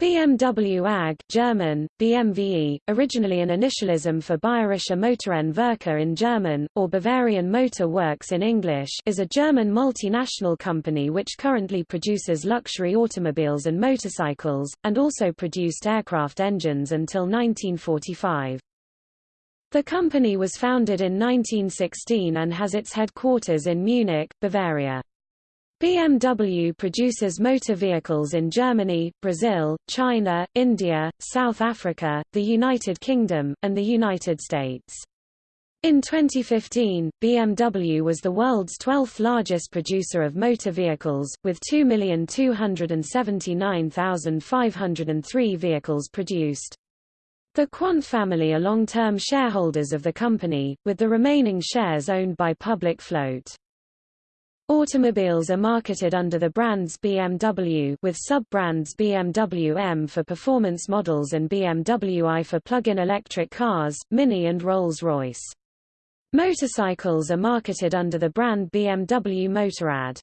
BMW AG German, BMWE, originally an initialism for Bayerische Motorenwerke in German, or Bavarian Motor Works in English is a German multinational company which currently produces luxury automobiles and motorcycles, and also produced aircraft engines until 1945. The company was founded in 1916 and has its headquarters in Munich, Bavaria. BMW produces motor vehicles in Germany, Brazil, China, India, South Africa, the United Kingdom, and the United States. In 2015, BMW was the world's 12th largest producer of motor vehicles, with 2,279,503 vehicles produced. The Quandt family are long-term shareholders of the company, with the remaining shares owned by public float. Automobiles are marketed under the brands BMW with sub-brands BMW M for performance models and BMW i for plug-in electric cars, Mini and Rolls-Royce. Motorcycles are marketed under the brand BMW Motorrad.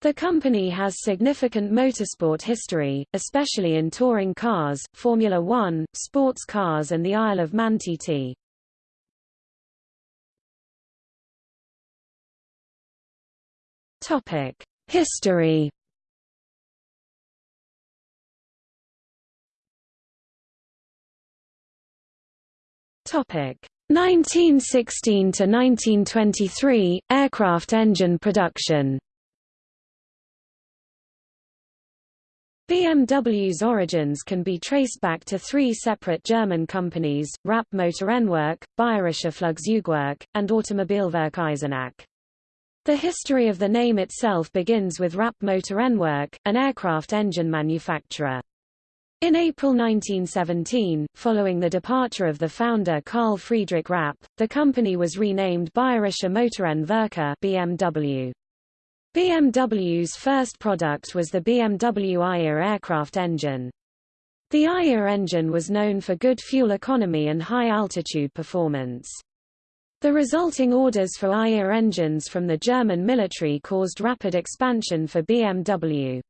The company has significant motorsport history, especially in touring cars, Formula One, sports cars and the Isle of Man TT. Topic: History. Topic: 1916 to 1923 aircraft engine production. BMW's origins can be traced back to three separate German companies, Rapp Motorenwerk, Bayerische Flugzeugwerk, and Automobilwerk Eisenach. The history of the name itself begins with Rapp Motorenwerk, an aircraft engine manufacturer. In April 1917, following the departure of the founder Carl Friedrich Rapp, the company was renamed Bayerische Motorenwerke BMW. BMW's first product was the BMW i-Ir aircraft engine. The i-Ir engine was known for good fuel economy and high altitude performance. The resulting orders for i-Ir engines from the German military caused rapid expansion for BMW.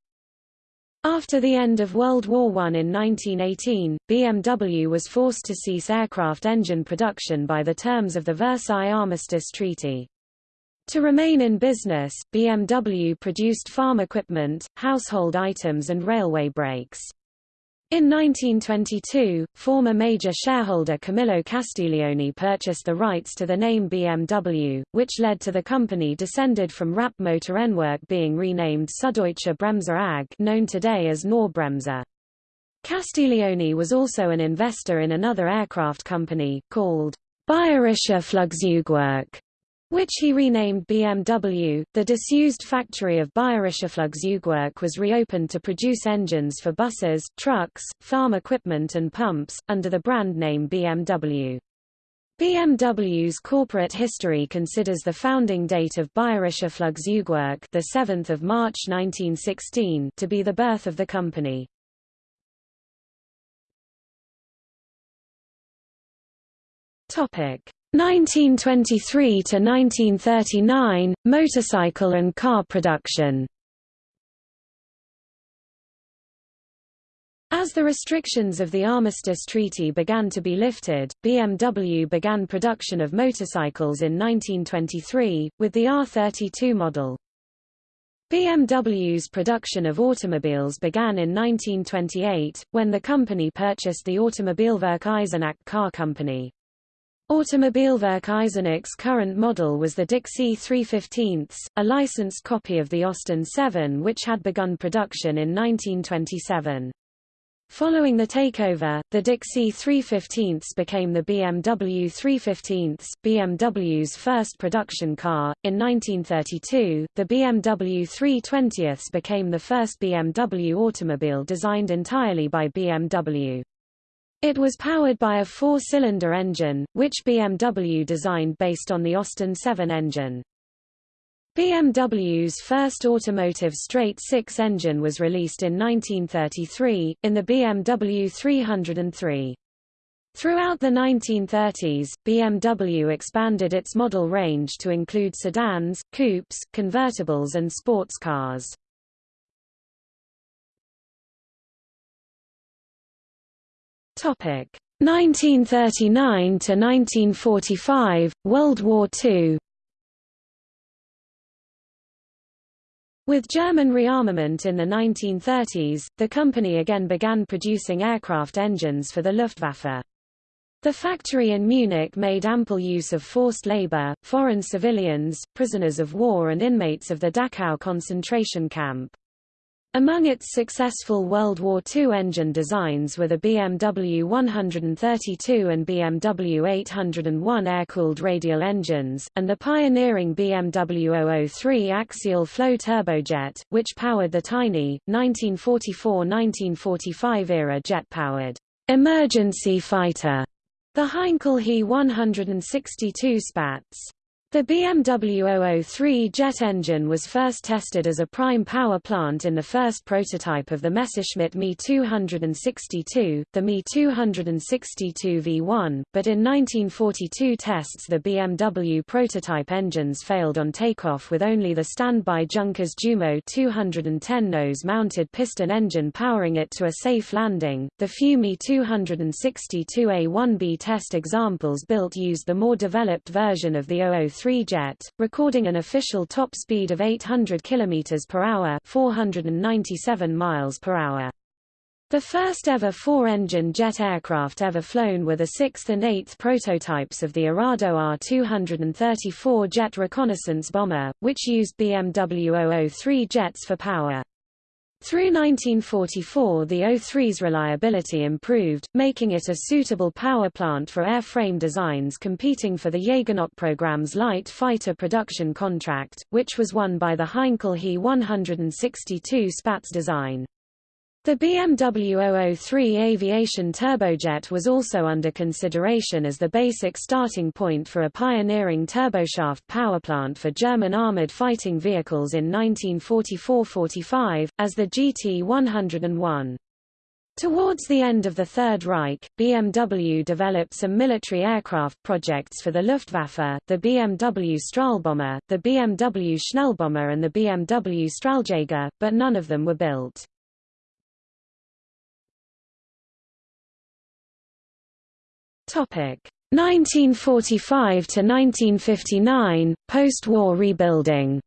After the end of World War I in 1918, BMW was forced to cease aircraft engine production by the terms of the Versailles Armistice Treaty. To remain in business, BMW produced farm equipment, household items and railway brakes. In 1922, former major shareholder Camillo Castiglioni purchased the rights to the name BMW, which led to the company descended from Rapp Motorenwerk being renamed Süddeutsche Bremsen AG known today as Knorr-Bremse. Castiglioni was also an investor in another aircraft company, called Bayerische Flugzeugwerk, which he renamed BMW. The disused factory of Bayerische Flugzeugwerk was reopened to produce engines for buses, trucks, farm equipment and pumps, under the brand name BMW. BMW's corporate history considers the founding date of Bayerische Flugzeugwerk the 7th of March 1916 to be the birth of the company. Topic: 1923 to 1939 motorcycle and car production. As the restrictions of the Armistice Treaty began to be lifted, BMW began production of motorcycles in 1923, with the R32 model. BMW's production of automobiles began in 1928, when the company purchased the Automobilwerk Eisenach car company. Automobilwerk Eisenach's current model was the Dixi 315, a licensed copy of the Austin 7 which had begun production in 1927. Following the takeover, the Dixi 315 became the BMW 315, BMW's first production car. In 1932, the BMW 320 became the first BMW automobile designed entirely by BMW. It was powered by a four-cylinder engine, which BMW designed based on the Austin 7 engine. BMW's first automotive straight-six engine was released in 1933, in the BMW 303. Throughout the 1930s, BMW expanded its model range to include sedans, coupes, convertibles and sports cars. Topic 1939 to 1945 World War II With German rearmament in the 1930s, the company again began producing aircraft engines for the Luftwaffe. The factory in Munich made ample use of forced labor, foreign civilians, prisoners of war and inmates of the Dachau concentration camp. Among its successful World War II engine designs were the BMW 132 and BMW 801 air-cooled radial engines, and the pioneering BMW 003 axial flow turbojet, which powered the tiny, 1944–1945 era jet-powered emergency fighter, the Heinkel He 162 Spatz. The BMW 003 jet engine was first tested as a prime power plant in the first prototype of the Messerschmitt Me 262, the Me 262 V1, but in 1942 tests the BMW prototype engines failed on takeoff with only the standby Junkers Jumo 210 nose-mounted piston engine powering it to a safe landing. The few Me 262 A1B test examples built used the more developed version of the 003 3 jet, recording an official top speed of 800 km per hour, 497 miles per hour. The first ever four-engine jet aircraft ever flown were the 6th and 8th prototypes of the Arado Ar 234 jet reconnaissance bomber, which used BMW 003 jets for power. Through 1944 the O3's reliability improved, making it a suitable power plant for airframe designs competing for the Jägernot program's light fighter production contract, which was won by the Heinkel He 162 Spatz design. The BMW 003 aviation turbojet was also under consideration as the basic starting point for a pioneering turboshaft powerplant for German armored fighting vehicles in 1944–45, as the GT-101. Towards the end of the Third Reich, BMW developed some military aircraft projects for the Luftwaffe, the BMW Strahlbomber, the BMW Schnellbomber and the BMW Strahljäger, but none of them were built. 1945 to 1959 post-war rebuilding.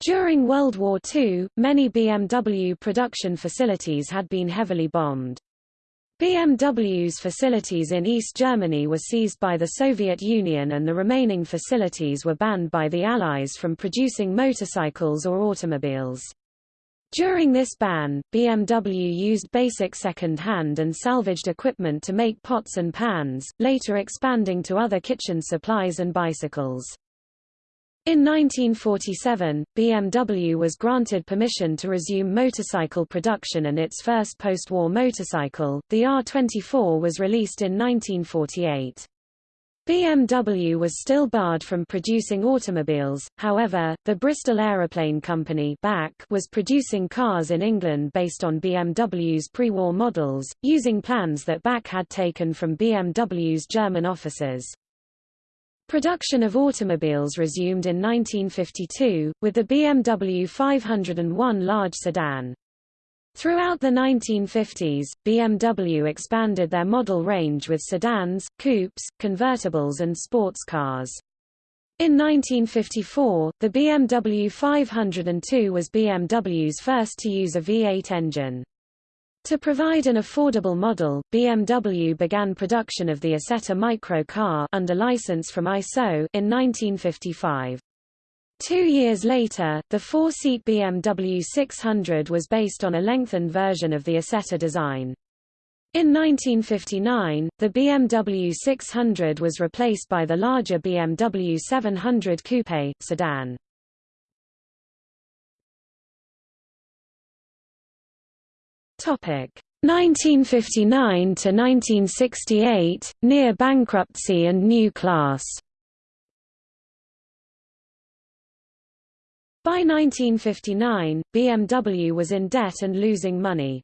During World War II, many BMW production facilities had been heavily bombed. BMW's facilities in East Germany were seized by the Soviet Union and the remaining facilities were banned by the Allies from producing motorcycles or automobiles. During this ban, BMW used basic second-hand and salvaged equipment to make pots and pans, later expanding to other kitchen supplies and bicycles. In 1947, BMW was granted permission to resume motorcycle production and its first post-war motorcycle, the R24 was released in 1948. BMW was still barred from producing automobiles, however, the Bristol Aeroplane Company was producing cars in England based on BMW's pre-war models, using plans that BAC had taken from BMW's German offices. Production of automobiles resumed in 1952, with the BMW 501 large sedan. Throughout the 1950s, BMW expanded their model range with sedans, coupes, convertibles and sports cars. In 1954, the BMW 502 was BMW's first to use a V8 engine. To provide an affordable model, BMW began production of the Isetta Micro car under license from ISO in 1955. Two years later, the four-seat BMW 600 was based on a lengthened version of the Isetta design. In 1959, the BMW 600 was replaced by the larger BMW 700 Coupe sedan. Topic 1959 to 1968, near bankruptcy and new class. By 1959, BMW was in debt and losing money.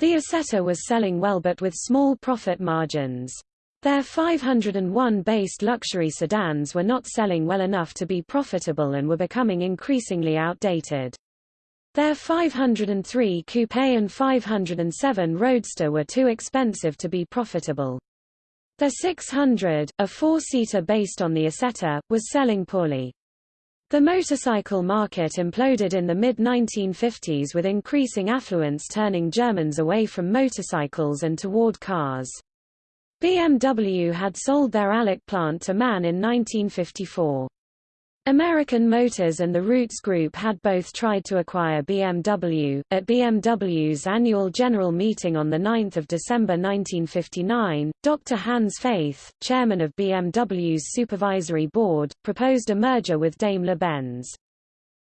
The Isetta was selling well but with small profit margins. Their 501-based luxury sedans were not selling well enough to be profitable and were becoming increasingly outdated. Their 503 Coupe and 507 Roadster were too expensive to be profitable. The 600, a four-seater based on the Isetta, was selling poorly. The motorcycle market imploded in the mid-1950s with increasing affluence turning Germans away from motorcycles and toward cars. BMW had sold their Allach plant to MAN in 1954. American Motors and the Rootes Group had both tried to acquire BMW. At BMW's annual general meeting on 9 December 1959, Dr. Hans Feith, chairman of BMW's supervisory board, proposed a merger with Daimler-Benz.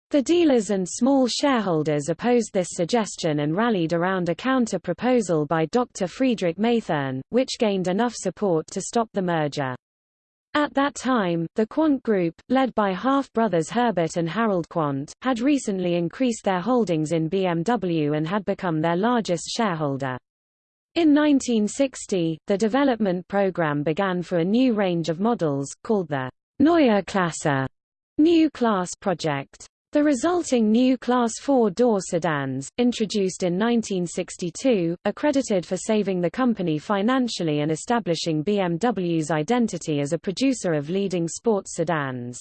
The dealers and small shareholders opposed this suggestion and rallied around a counter-proposal by Dr. Friedrich Mathern, which gained enough support to stop the merger. At that time, the Quandt Group, led by half-brothers Herbert and Harald Quandt, had recently increased their holdings in BMW and had become their largest shareholder. In 1960, the development program began for a new range of models, called the Neue Klasse New Class Project. The resulting new Class 4-door sedans, introduced in 1962, are credited for saving the company financially and establishing BMW's identity as a producer of leading sports sedans.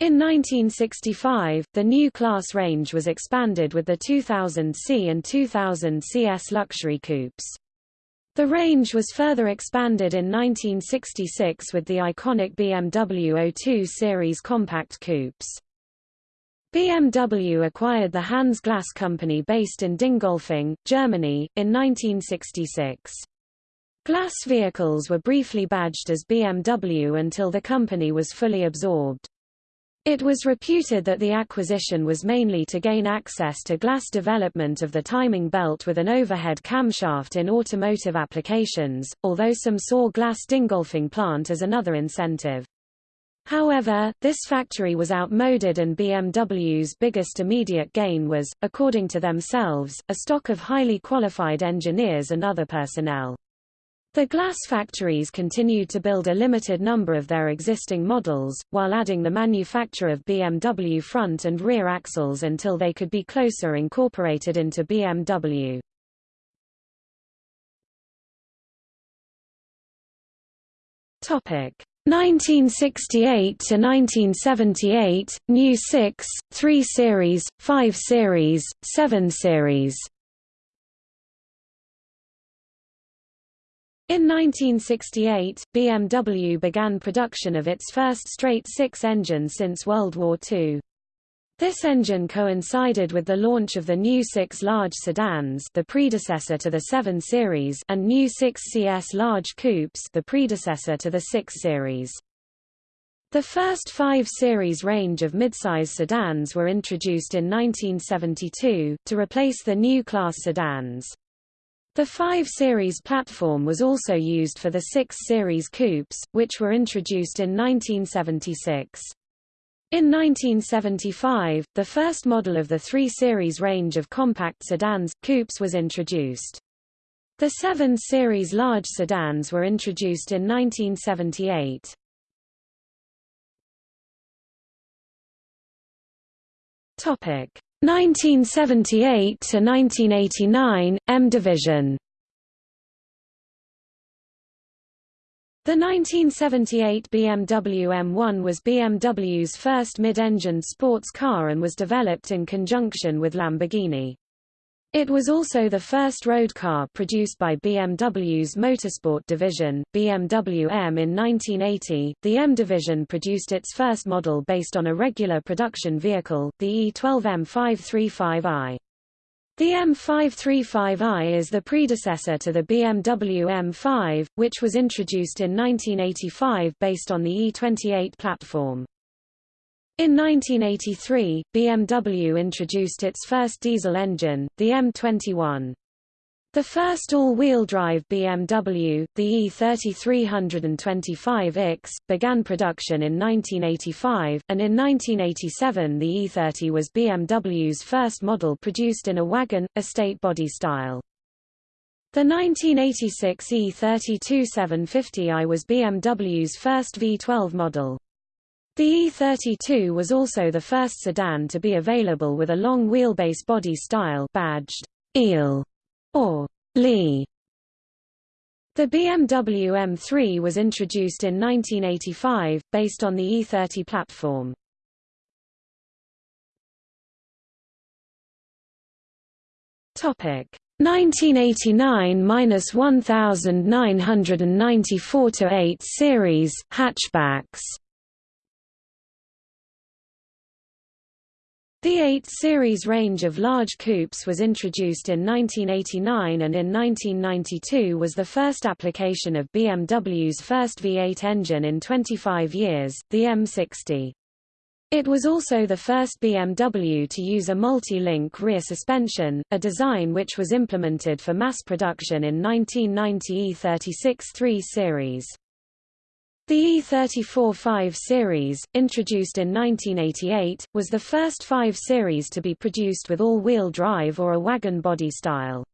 In 1965, the new class range was expanded with the 2000C and 2000 CS luxury coupes. The range was further expanded in 1966 with the iconic BMW 02 series compact coupes. BMW acquired the Hans Glas Company based in Dingolfing, Germany, in 1966. Glas vehicles were briefly badged as BMW until the company was fully absorbed. It was reputed that the acquisition was mainly to gain access to glass development of the timing belt with an overhead camshaft in automotive applications, although some saw Glas Dingolfing plant as another incentive. However, this factory was outmoded and BMW's biggest immediate gain was, according to themselves, a stock of highly qualified engineers and other personnel. The Glas factories continued to build a limited number of their existing models, while adding the manufacture of BMW front and rear axles until they could be closer incorporated into BMW. Topic. 1968 to 1978, New 6, 3 Series, 5 Series, 7 Series. In 1968, BMW began production of its first straight six engine since World War II. This engine coincided with the launch of the new 6 large sedans the predecessor to the 7 series and new 6 CS large coupes the predecessor to the 6 series. The first 5 series range of midsize sedans were introduced in 1972, to replace the new class sedans. The 5 Series platform was also used for the 6 Series coupes, which were introduced in 1976. In 1975, the first model of the 3 Series range of compact sedans, coupes was introduced. The 7 Series large sedans were introduced in 1978. Topic 1978 to 1989 M division The 1978 BMW M1 was BMW's first mid-engine sports car and was developed in conjunction with Lamborghini. It was also the first road car produced by BMW's motorsport division, BMW M. In 1980, the M division produced its first model based on a regular production vehicle, the E12 M535i. The M535i is the predecessor to the BMW M5, which was introduced in 1985 based on the E28 platform. In 1983, BMW introduced its first diesel engine, the M21. The first all-wheel drive BMW, the E3325X, began production in 1985, and in 1987 the E30 was BMW's first model produced in a wagon, estate body style. The 1986 E32 750i was BMW's first V12 model. The E32 was also the first sedan to be available with a long wheelbase body style badged Eel or Lee. The BMW M3 was introduced in 1985, based on the E30 platform. Topic 1989–1994 8 series hatchbacks. The 8 series range of large coupes was introduced in 1989 and in 1992 was the first application of BMW's first V8 engine in 25 years, the M60. It was also the first BMW to use a multi-link rear suspension, a design which was implemented for mass production in 1990 E36 3 series. The E34 5 series, introduced in 1988, was the first 5 series to be produced with all-wheel drive or a wagon body style.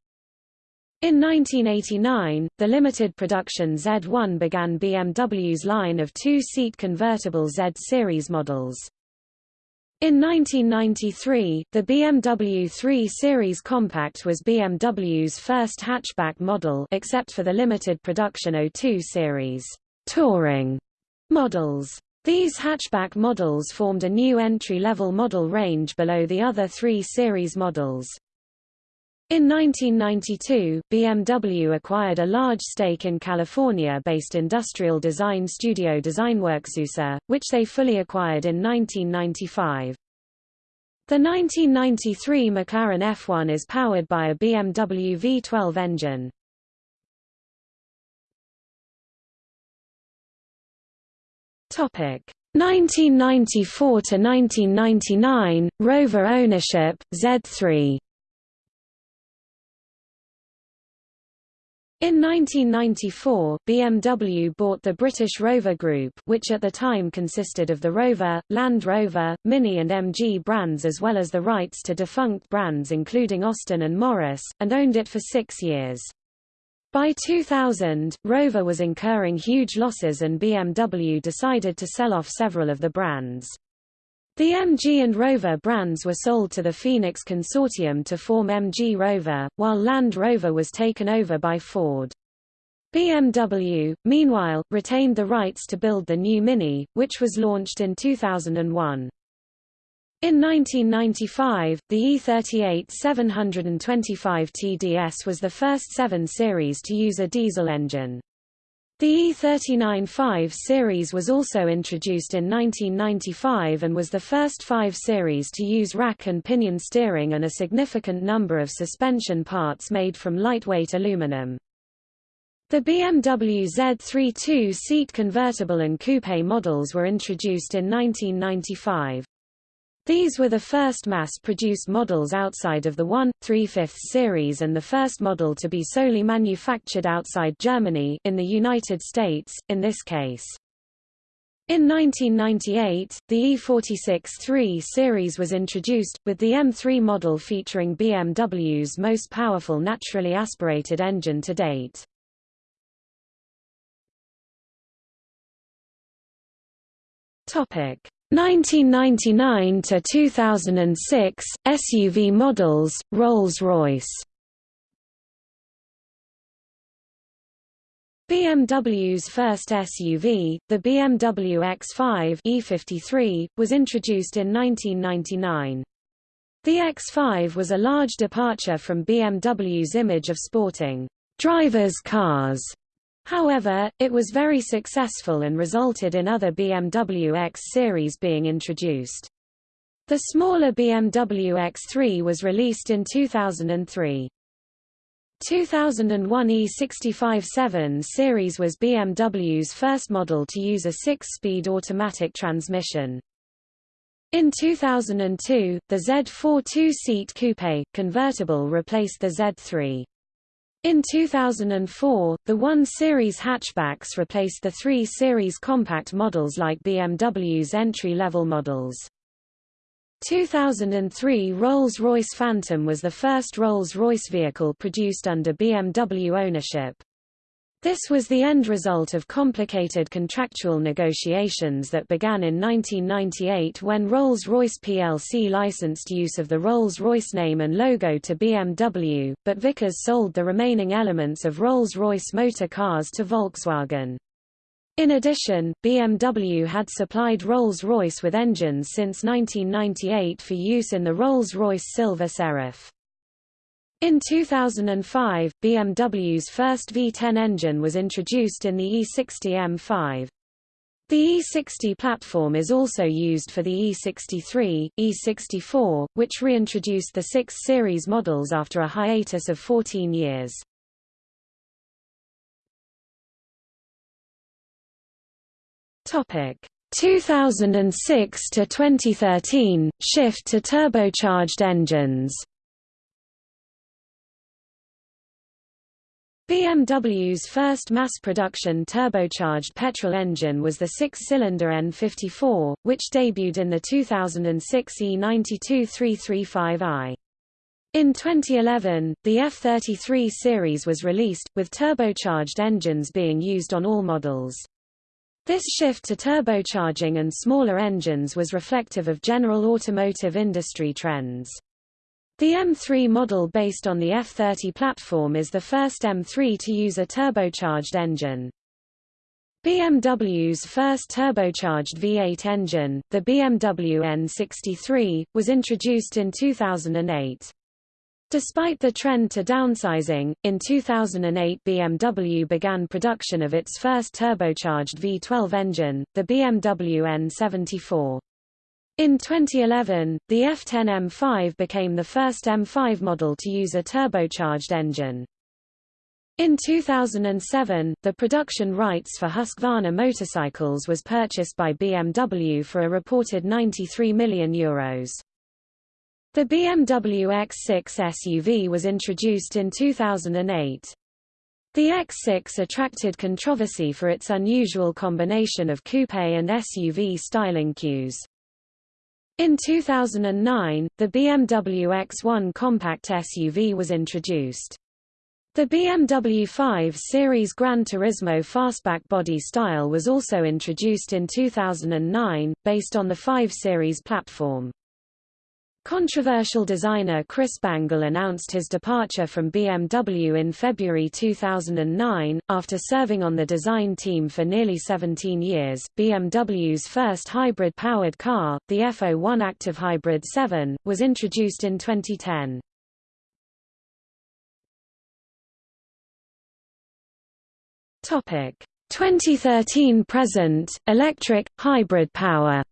In 1989, the limited production Z1 began BMW's line of two-seat convertible Z series models. In 1993, the BMW 3 Series Compact was BMW's first hatchback model except for the limited production 02 series touring models. These hatchback models formed a new entry-level model range below the other three series models. In 1992, BMW acquired a large stake in California-based industrial design studio DesignWorks which they fully acquired in 1995. The 1993 McLaren F1 is powered by a BMW V12 engine. Topic 1994 to 1999 Rover ownership Z3 In 1994, BMW bought the British Rover Group which at the time consisted of the Rover, Land Rover, Mini and MG brands as well as the rights to defunct brands including Austin and Morris, and owned it for six years. By 2000, Rover was incurring huge losses and BMW decided to sell off several of the brands. The MG and Rover brands were sold to the Phoenix Consortium to form MG Rover, while Land Rover was taken over by Ford. BMW, meanwhile, retained the rights to build the new Mini, which was launched in 2001. In 1995, the E38 725 TDS was the first 7 series to use a diesel engine. The E39 5 series was also introduced in 1995 and was the first 5 series to use rack and pinion steering and a significant number of suspension parts made from lightweight aluminum. The BMW Z3 two-seat convertible and coupe models were introduced in 1995. These were the first mass-produced models outside of the 1, 3 5 series and the first model to be solely manufactured outside Germany in the United States, in this case. In 1998, the E46 3 series was introduced, with the M3 model featuring BMW's most powerful naturally aspirated engine to date. Topic 1999 to 2006 SUV models Rolls-Royce BMW's first SUV, the BMW X5 E53, was introduced in 1999. The X5 was a large departure from BMW's image of sporting drivers' cars However, it was very successful and resulted in other BMW X series being introduced. The smaller BMW X3 was released in 2003. 2001 E65-7 series was BMW's first model to use a six-speed automatic transmission. In 2002, the Z4 two-seat coupe, convertible replaced the Z3. In 2004, the 1 Series hatchbacks replaced the 3 Series compact models like BMW's entry-level models. 2003 Rolls-Royce Phantom was the first Rolls-Royce vehicle produced under BMW ownership. This was the end result of complicated contractual negotiations that began in 1998 when Rolls-Royce plc licensed use of the Rolls-Royce name and logo to BMW, but Vickers sold the remaining elements of Rolls-Royce motor cars to Volkswagen. In addition, BMW had supplied Rolls-Royce with engines since 1998 for use in the Rolls-Royce Silver Seraph. In 2005, BMW's first V10 engine was introduced in the E60 M5. The E60 platform is also used for the E63, E64, which reintroduced the 6 Series models after a hiatus of 14 years. Topic 2006 to 2013 shift to turbocharged engines. BMW's first mass-production turbocharged petrol engine was the six-cylinder N54, which debuted in the 2006 E92-335i. In 2011, the F33 series was released, with turbocharged engines being used on all models. This shift to turbocharging and smaller engines was reflective of general automotive industry trends. The M3 model based on the F30 platform is the first M3 to use a turbocharged engine. BMW's first turbocharged V8 engine, the BMW N63, was introduced in 2008. Despite the trend to downsizing, in 2008 BMW began production of its first turbocharged V12 engine, the BMW N74. In 2011, the F10 M5 became the first M5 model to use a turbocharged engine. In 2007, the production rights for Husqvarna motorcycles was purchased by BMW for a reported €93 million. Euros. The BMW X6 SUV was introduced in 2008. The X6 attracted controversy for its unusual combination of coupe and SUV styling cues. In 2009, the BMW X1 compact SUV was introduced. The BMW 5 Series Gran Turismo fastback body style was also introduced in 2009, based on the 5 Series platform. Controversial designer Chris Bangle announced his departure from BMW in February 2009, after serving on the design team for nearly 17 years. BMW's first hybrid-powered car, the F01 Active Hybrid 7, was introduced in 2010. Topic 2013 present, electric, hybrid power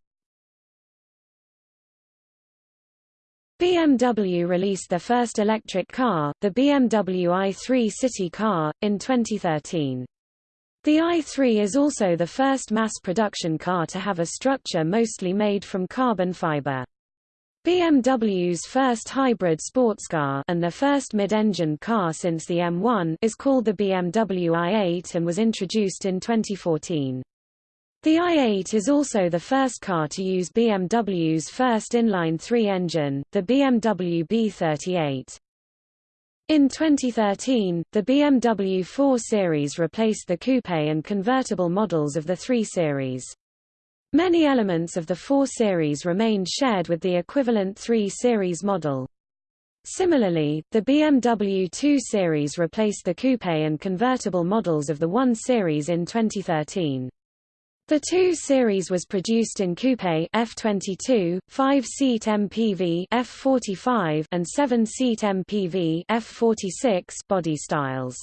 BMW released their first electric car, the BMW i3 City car, in 2013. The i3 is also the first mass-production car to have a structure mostly made from carbon fiber. BMW's first hybrid sports car and the first mid-engine car since the M1 is called the BMW i8 and was introduced in 2014. The i8 is also the first car to use BMW's first inline-three engine, the BMW B38. In 2013, the BMW 4 Series replaced the coupe and convertible models of the 3 Series. Many elements of the 4 Series remained shared with the equivalent 3 Series model. Similarly, the BMW 2 Series replaced the coupe and convertible models of the 1 Series in 2013. The 2 Series was produced in coupe F22, 5-seat MPV F45 and 7-seat MPV F46 body styles.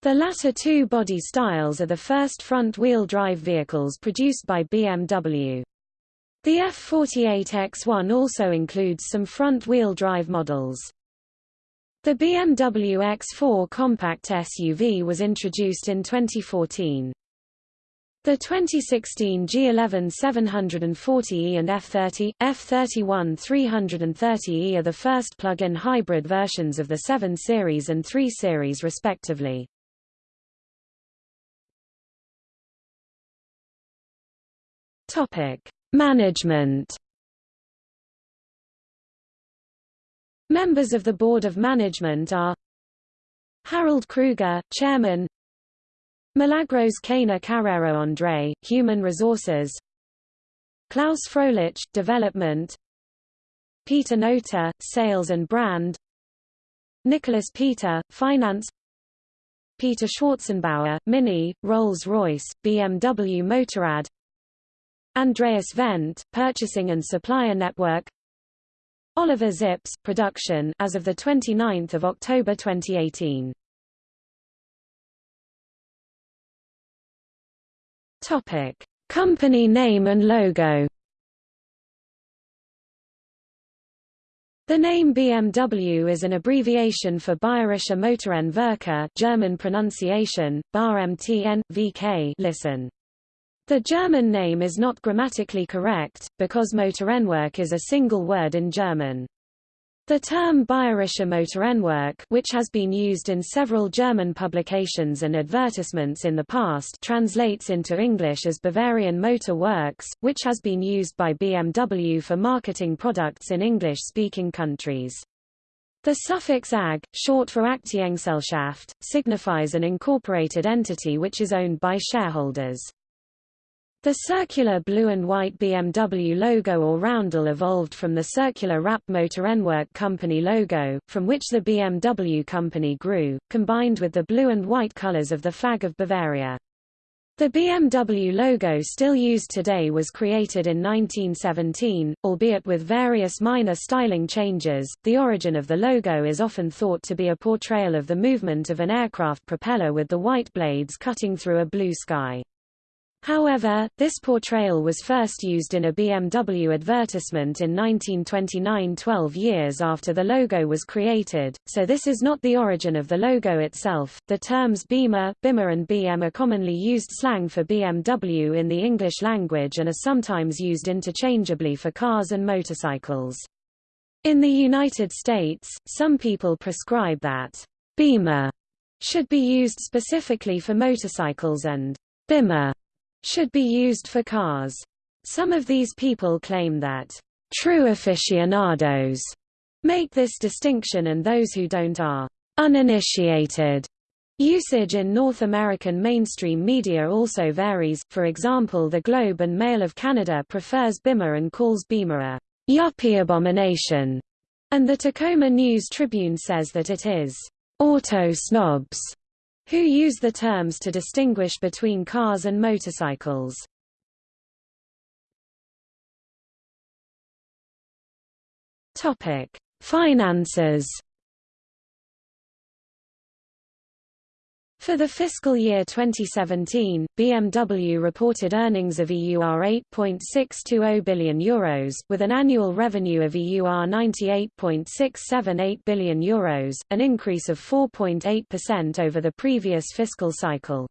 The latter two body styles are the first front-wheel drive vehicles produced by BMW. The F48X1 also includes some front-wheel drive models. The BMW X4 compact SUV was introduced in 2014. The 2016 G11 740E and F30, F31 330E are the first plug-in hybrid versions of the 7 Series and 3 Series respectively. Topic: Management. Members of the Board of Management are Harald Krüger, Chairman Milagros Cana Carrero André, Human Resources. Klaus Froelich, Development. Peter Nota, Sales and Brand. Nicholas Peter, Finance. Peter Schwarzenbauer, Mini, Rolls-Royce, BMW Motorrad. Andreas Wendt, Purchasing and Supplier Network. Oliver Zipse, Production as of 29 October 2018 Topic: Company name and logo. The name BMW is an abbreviation for Bayerische Motorenwerke German pronunciation, BARMTN, VK listen. The German name is not grammatically correct, because Motorenwerk is a single word in German. The term Bayerische Motorenwerk which has been used in several German publications and advertisements in the past translates into English as Bavarian Motor Works, which has been used by BMW for marketing products in English-speaking countries. The suffix AG, short for Aktiengesellschaft, signifies an incorporated entity which is owned by shareholders. The circular blue and white BMW logo or roundel evolved from the circular Rapp Motorenwerk Company logo, from which the BMW company grew, combined with the blue and white colors of the flag of Bavaria. The BMW logo still used today was created in 1917, albeit with various minor styling changes. The origin of the logo is often thought to be a portrayal of the movement of an aircraft propeller with the white blades cutting through a blue sky. However, this portrayal was first used in a BMW advertisement in 1929 12 years after the logo was created, so this is not the origin of the logo itself. The terms Beamer, Bimmer and BM are commonly used slang for BMW in the English language and are sometimes used interchangeably for cars and motorcycles. In the United States, some people prescribe that Beamer should be used specifically for motorcycles and Bimmer should be used for cars. Some of these people claim that true aficionados make this distinction and those who don't are uninitiated. Usage in North American mainstream media also varies, for example the Globe and Mail of Canada prefers Bimmer and calls Beamer a yuppie abomination, and the Tacoma News Tribune says that it is auto snobs who use the terms to distinguish between cars and motorcycles. Topic: Finances For the fiscal year 2017, BMW reported earnings of EUR 8.620 billion euros, with an annual revenue of EUR 98.678 billion euros, an increase of 4.8% over the previous fiscal cycle.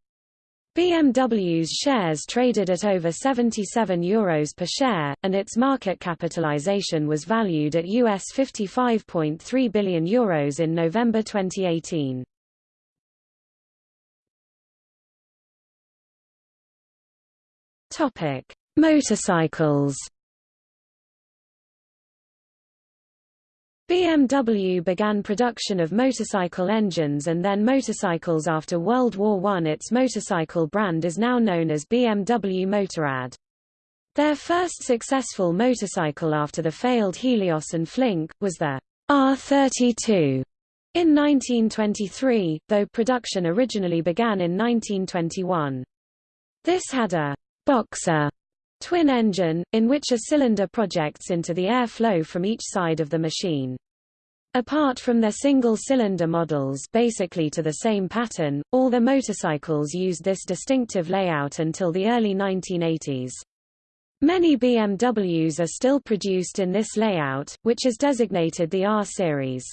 BMW's shares traded at over 77 euros per share, and its market capitalization was valued at US 55.3 billion euros in November 2018. Topic: Motorcycles. BMW began production of motorcycle engines and then motorcycles after World War I. Its motorcycle brand is now known as BMW Motorrad. Their first successful motorcycle after the failed Helios and Flink, was the R32 in 1923, though production originally began in 1921. This had a boxer twin engine, in which a cylinder projects into the air flow from each side of the machine. Apart from their single-cylinder models basically to the same pattern, all the motorcycles used this distinctive layout until the early 1980s. Many BMWs are still produced in this layout, which is designated the R series.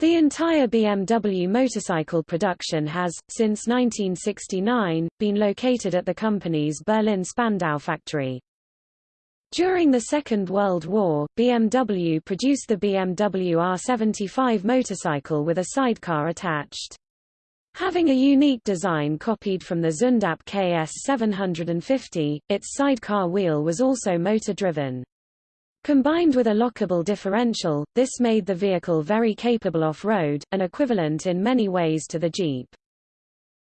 The entire BMW motorcycle production has, since 1969, been located at the company's Berlin Spandau factory. During the Second World War, BMW produced the BMW R75 motorcycle with a sidecar attached. Having a unique design copied from the Zündapp KS 750, its sidecar wheel was also motor-driven. Combined with a lockable differential, this made the vehicle very capable off-road, and equivalent in many ways to the Jeep.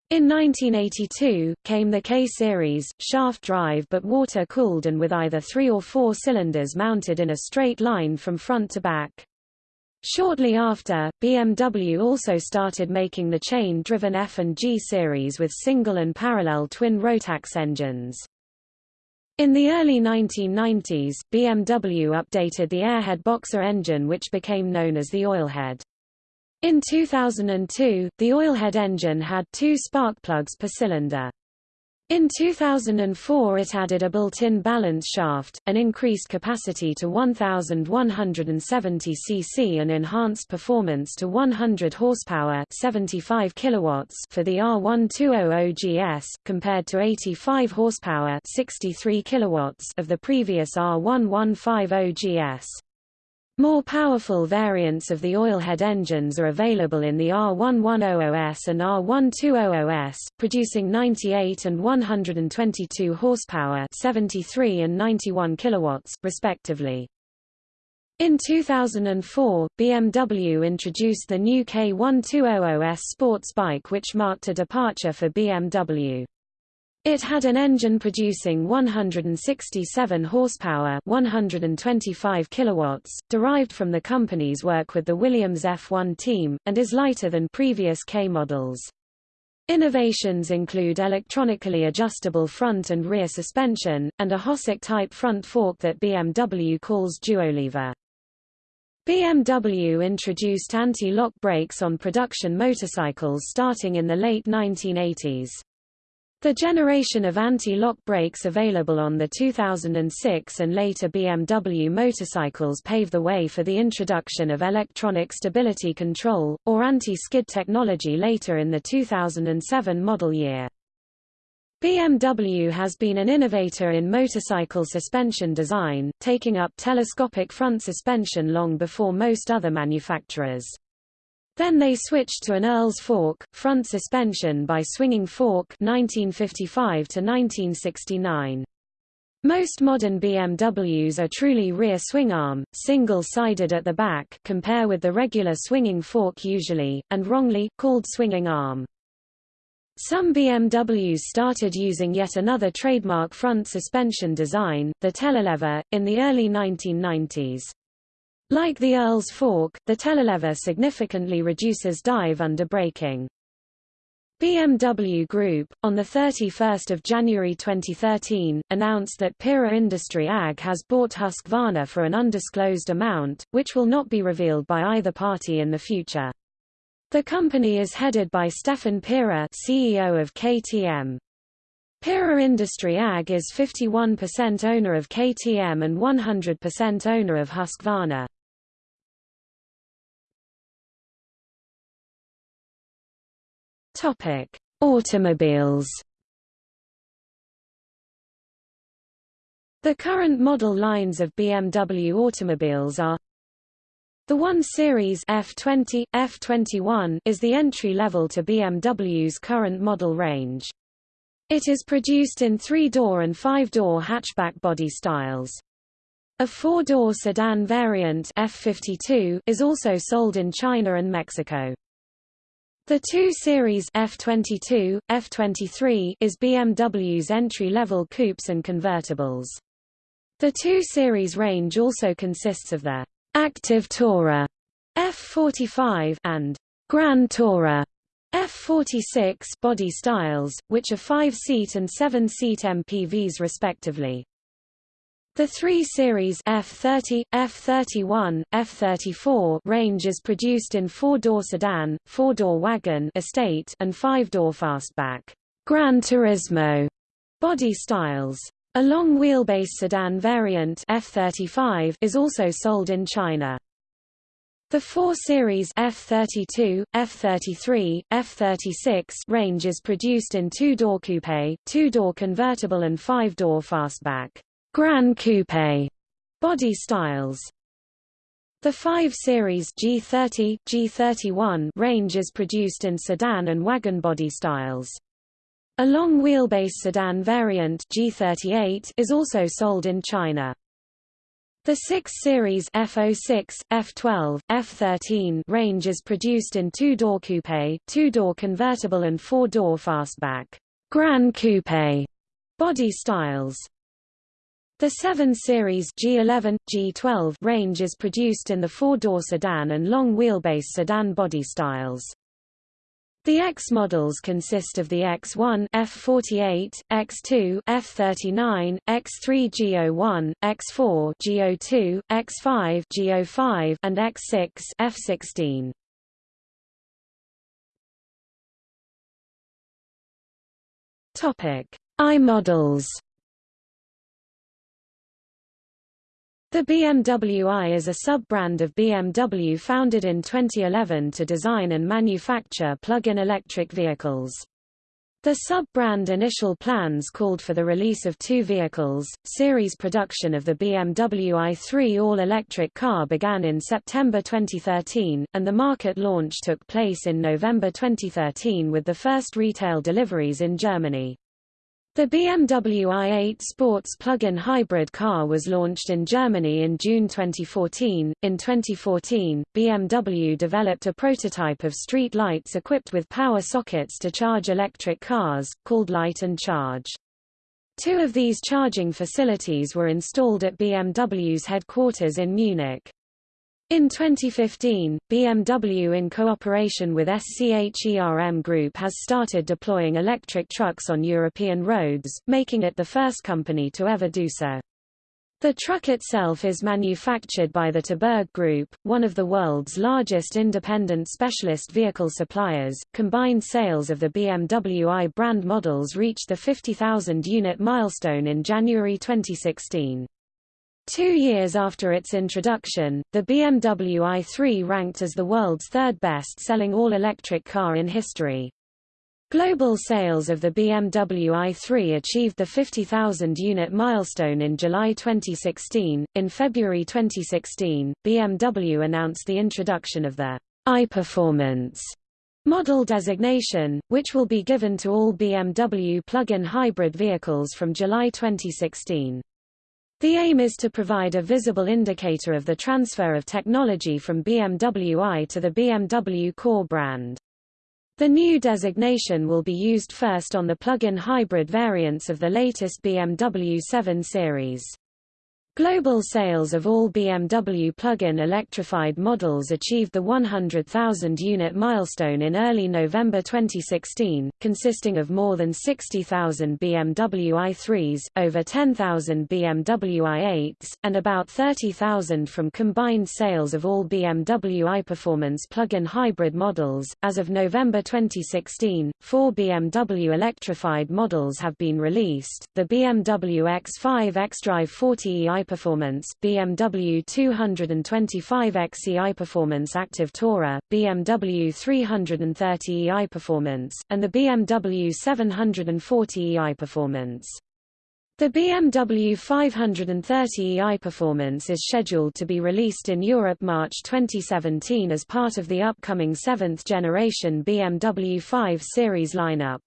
In 1982, came the K-Series, shaft-drive but water-cooled and with either three or four cylinders mounted in a straight line from front to back. Shortly after, BMW also started making the chain-driven F and G series with single and parallel twin Rotax engines. In the early 1990s, BMW updated the Airhead Boxer engine which became known as the Oilhead. In 2002, the Oilhead engine had two spark plugs per cylinder. In 2004 it added a built-in balance shaft, an increased capacity to 1170 cc and enhanced performance to 100 horsepower 75 kilowatts for the R1200 GS, compared to 85 horsepower 63 kilowatts of the previous R1150 GS. More powerful variants of the oilhead engines are available in the R1100S and R1200S, producing 98 and 122 horsepower 73 and 91 kilowatts, respectively. In 2004, BMW introduced the new K1200S sports bike which marked a departure for BMW. It had an engine producing 167 horsepower, 125 kilowatts, derived from the company's work with the Williams F1 team, and is lighter than previous K models. Innovations include electronically adjustable front and rear suspension, and a Hossack-type front fork that BMW calls Duolever. BMW introduced anti-lock brakes on production motorcycles starting in the late 1980s. The generation of anti-lock brakes available on the 2006 and later BMW motorcycles paved the way for the introduction of electronic stability control, or anti-skid technology later in the 2007 model year. BMW has been an innovator in motorcycle suspension design, taking up telescopic front suspension long before most other manufacturers. Then they switched to an Earl's fork, front suspension by swinging fork 1955 to 1969. Most modern BMWs are truly rear swing arm, single-sided at the back compare with the regular swinging fork usually, and wrongly, called swinging arm. Some BMWs started using yet another trademark front suspension design, the telelever, in the early 1990s. Like the Earl's fork, the telelever significantly reduces dive under braking. BMW Group, on 31 January 2013, announced that Pierer Industry AG has bought Husqvarna for an undisclosed amount, which will not be revealed by either party in the future. The company is headed by Stefan Pierer CEO of KTM. Pierer Industry AG is 51% owner of KTM and 100% owner of Husqvarna. Topic: Automobiles. The current model lines of BMW automobiles are the 1 Series F20, F21 is the entry level to BMW's current model range. It is produced in three-door and five-door hatchback body styles. A four-door sedan variant F52 is also sold in China and Mexico. The 2 Series F22, F23 is BMW's entry-level coupes and convertibles. The 2 Series range also consists of the Active Tourer F45 and Grand Tourer F46 body styles, which are 5-seat and 7-seat MPVs respectively. The 3 Series F30, F31, F34 range is produced in four-door sedan, four-door wagon estate and five-door fastback Gran Turismo body styles. A long wheelbase sedan variant F35 is also sold in China. The 4 Series F32, F33, F36 range is produced in two-door coupe, two-door convertible and five-door fastback. Grand Coupe body styles. The 5 Series G30, G31 range is produced in sedan and wagon body styles. A long wheelbase sedan variant G38 is also sold in China. The 6 Series F06, F12, F13 range is produced in two-door coupe, two-door convertible and four-door fastback Grand Coupe body styles. The 7 Series G11, G12 range is produced in the four-door sedan and long-wheelbase sedan body styles. The X models consist of the X1 F48, X2 F39, X3 G01, X4 G02, X5 G05 and X6 F16. Topic: I models. The BMW i is a sub-brand of BMW founded in 2011 to design and manufacture plug-in electric vehicles. The sub-brand initial plans called for the release of two vehicles. Series production of the BMW i3 all-electric car began in September 2013, and the market launch took place in November 2013 with the first retail deliveries in Germany. The BMW i8 Sports plug-in hybrid car was launched in Germany in June 2014. In 2014, BMW developed a prototype of street lights equipped with power sockets to charge electric cars, called Light and Charge. Two of these charging facilities were installed at BMW's headquarters in Munich. In 2015, BMW in cooperation with SCHERM Group has started deploying electric trucks on European roads, making it the first company to ever do so. The truck itself is manufactured by the Terberg Group, one of the world's largest independent specialist vehicle suppliers. Combined sales of the BMW i brand models reached the 50,000 unit milestone in January 2016. Two years after its introduction, the BMW i3 ranked as the world's third best-selling all-electric car in history. Global sales of the BMW i3 achieved the 50,000 unit milestone in July 2016. In February 2016, BMW announced the introduction of the iPerformance model designation, which will be given to all BMW plug-in hybrid vehicles from July 2016. The aim is to provide a visible indicator of the transfer of technology from BMW i to the BMW core brand. The new designation will be used first on the plug-in hybrid variants of the latest BMW 7 Series. Global sales of all BMW plug-in electrified models achieved the 100,000 unit milestone in early November 2016, consisting of more than 60,000 BMW i3s, over 10,000 BMW i8s, and about 30,000 from combined sales of all BMW i-Performance plug-in hybrid models. As of November 2016, four BMW electrified models have been released: the BMW X5 xDrive 40e Performance, BMW 225X Performance Active Tourer, BMW 330 EI Performance, and the BMW 740 EI Performance. The BMW 530 Performance is scheduled to be released in Europe March 2017 as part of the upcoming seventh-generation BMW 5 Series lineup.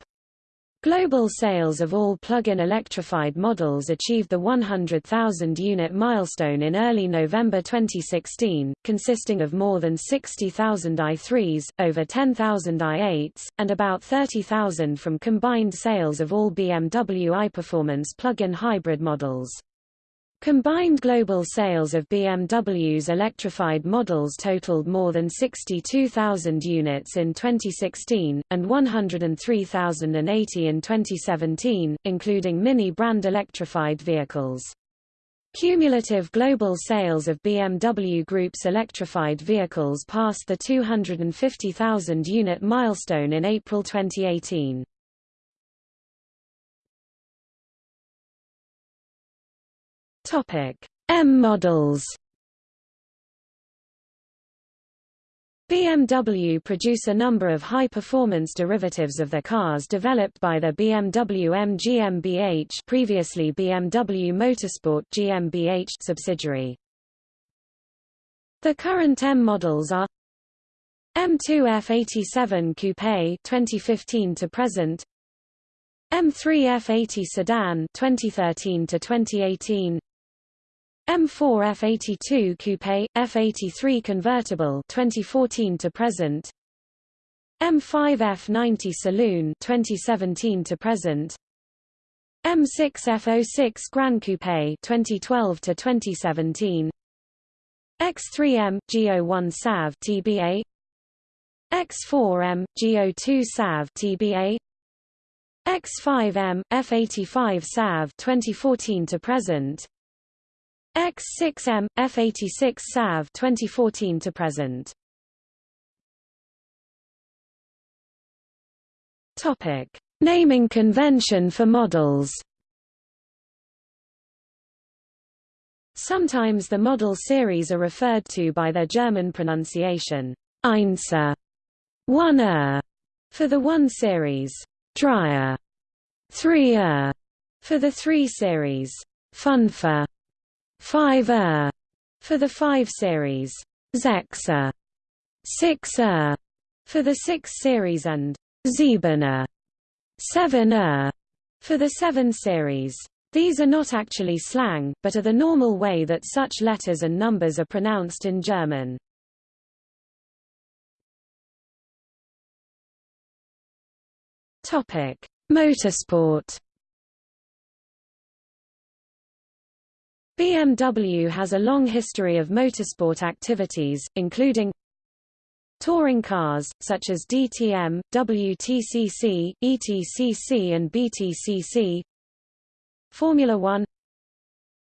Global sales of all plug-in electrified models achieved the 100,000 unit milestone in early November 2016, consisting of more than 60,000 i3s, over 10,000 i8s, and about 30,000 from combined sales of all BMW i-Performance plug-in hybrid models. Combined global sales of BMW's electrified models totaled more than 62,000 units in 2016, and 103,080 in 2017, including Mini-brand electrified vehicles. Cumulative global sales of BMW Group's electrified vehicles passed the 250,000 unit milestone in April 2018. Topic: M models. BMW produce a number of high-performance derivatives of their cars developed by the BMW M GmbH previously BMW Motorsport GmbH subsidiary. The current M models are M2 F87 Coupe 2015 to present M3 F80 Sedan 2013 to 2018 M4 F82 Coupe, F83 Convertible 2014 to present. M5 F90 Saloon 2017 to present. M6 F06 Grand Coupe 2012 to 2017 X3M G01 SAV TBA X4M G02 SAV TBA X5M F85 SAV 2014 to present X6M, F86 SAV 2014 to present. Topic: Naming convention for models. Sometimes the model series are referred to by their German pronunciation, Einser, one er, for the 1 series, Dreier, 3 er, for the 3 series, Fünfer, 5 er for the 5 series, Sechser, 6 er for the 6 series and Siebener, 7 er for the 7 series. These are not actually slang, but are the normal way that such letters and numbers are pronounced in German. Topic: Motorsport BMW has a long history of motorsport activities, including touring cars, such as DTM, WTCC, ETCC and BTCC Formula One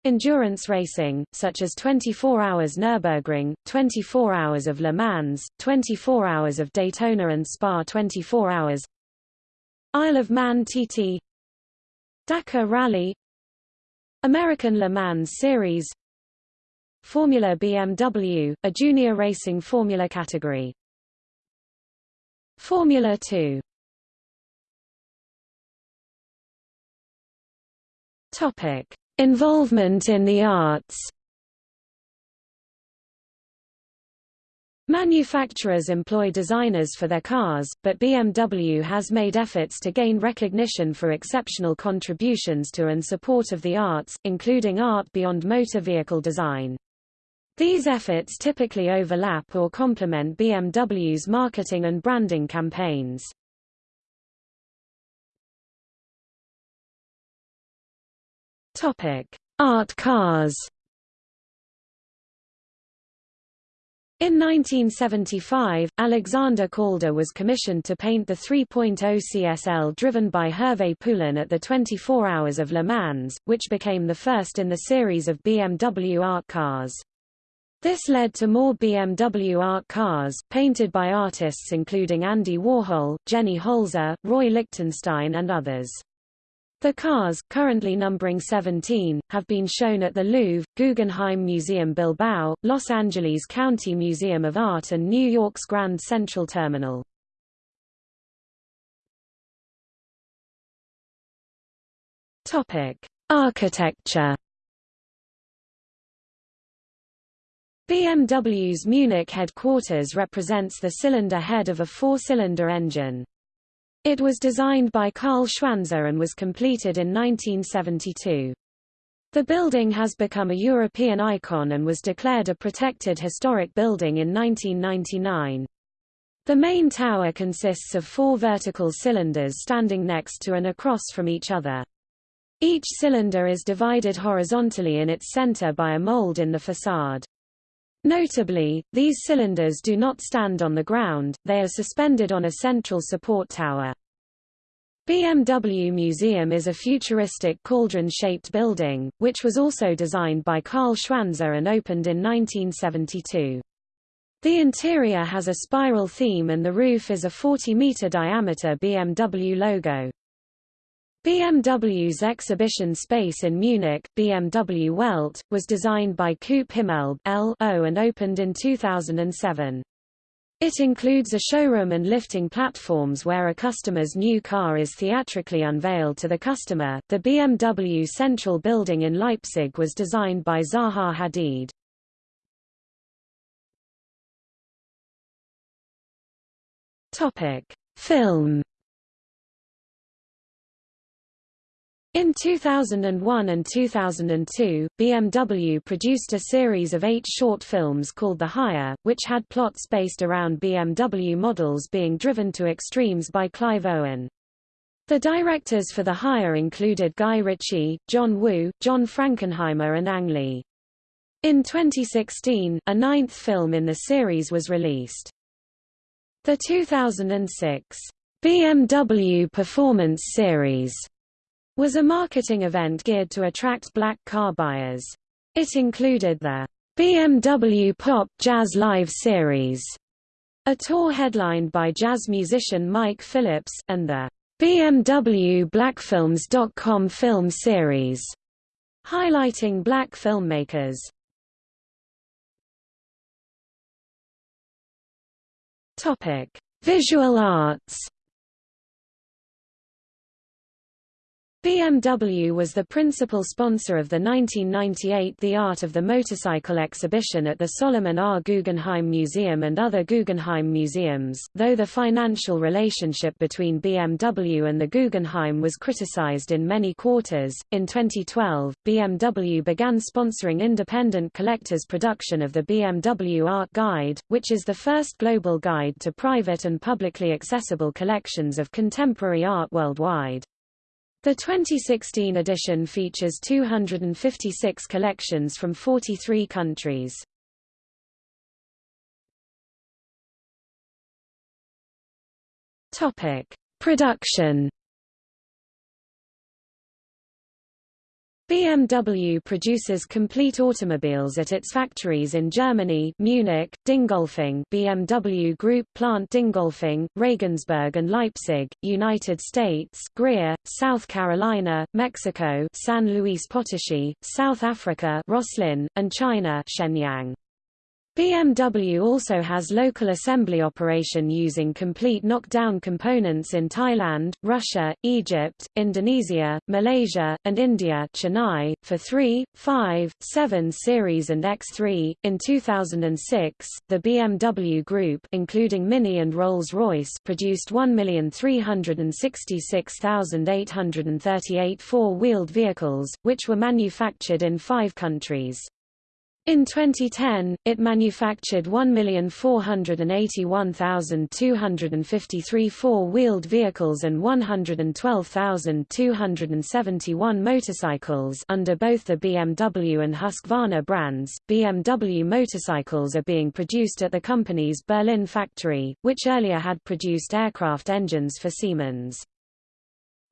Endurance racing, such as 24 Hours Nürburgring, 24 Hours of Le Mans, 24 Hours of Daytona and Spa 24 Hours Isle of Man TT Dakar Rally American Le Mans Series Formula BMW, a junior racing formula category. Formula 2 Topic: Involvement in the arts Manufacturers employ designers for their cars, but BMW has made efforts to gain recognition for exceptional contributions to and support of the arts, including art beyond motor vehicle design. These efforts typically overlap or complement BMW's marketing and branding campaigns. Art cars In 1975, Alexander Calder was commissioned to paint the 3.0 CSL driven by Hervé Poulain at the 24 Hours of Le Mans, which became the first in the series of BMW art cars. This led to more BMW art cars, painted by artists including Andy Warhol, Jenny Holzer, Roy Lichtenstein and others. The cars, currently numbering 17, have been shown at the Louvre, Guggenheim Museum Bilbao, Los Angeles County Museum of Art and New York's Grand Central Terminal. Architecture BMW's Munich headquarters represents the cylinder head of a four-cylinder engine. It was designed by Karl Schwanzer and was completed in 1972. The building has become a European icon and was declared a protected historic building in 1999. The main tower consists of four vertical cylinders standing next to and across from each other. Each cylinder is divided horizontally in its center by a mold in the facade. Notably, these cylinders do not stand on the ground, they are suspended on a central support tower. BMW Museum is a futuristic cauldron-shaped building, which was also designed by Karl Schwanzer and opened in 1972. The interior has a spiral theme and the roof is a 40-meter diameter BMW logo. BMW's exhibition space in Munich, BMW Welt, was designed by Coop Himmelb(l)au and opened in 2007. It includes a showroom and lifting platforms where a customer's new car is theatrically unveiled to the customer. The BMW Central Building in Leipzig was designed by Zaha Hadid. Topic: Film In 2001 and 2002, BMW produced a series of eight short films called The Hire, which had plots based around BMW models being driven to extremes by Clive Owen. The directors for The Hire included Guy Ritchie, John Woo, John Frankenheimer and Ang Lee. In 2016, a ninth film in the series was released. The 2006 BMW Performance Series was a marketing event geared to attract black car buyers. It included the BMW Pop Jazz Live Series, a tour headlined by jazz musician Mike Phillips, and the BMW BlackFilms.com film series, highlighting black filmmakers. Topic: Visual arts. BMW was the principal sponsor of the 1998 The Art of the Motorcycle exhibition at the Solomon R. Guggenheim Museum and other Guggenheim museums, though the financial relationship between BMW and the Guggenheim was criticized in many quarters. In 2012, BMW began sponsoring independent collectors' production of the BMW Art Guide, which is the first global guide to private and publicly accessible collections of contemporary art worldwide. The 2016 edition features 256 collections from 43 countries. Topic: Production BMW produces complete automobiles at its factories in Germany Munich, Dingolfing BMW Group plant Dingolfing, Regensburg and Leipzig, United States Greer, South Carolina, Mexico San Luis Potosi, South Africa Rosslyn, and China Shenyang. BMW also has local assembly operation using complete knockdown components in Thailand, Russia, Egypt, Indonesia, Malaysia, and India Chennai, for 3, 5, 7 Series and X3. In 2006, the BMW Group including Mini and Rolls-Royce produced 1,366,838 four-wheeled vehicles, which were manufactured in five countries. In 2010, it manufactured 1,481,253 four-wheeled vehicles and 112,271 motorcycles under both the BMW and Husqvarna brands. BMW motorcycles are being produced at the company's Berlin factory, which earlier had produced aircraft engines for Siemens.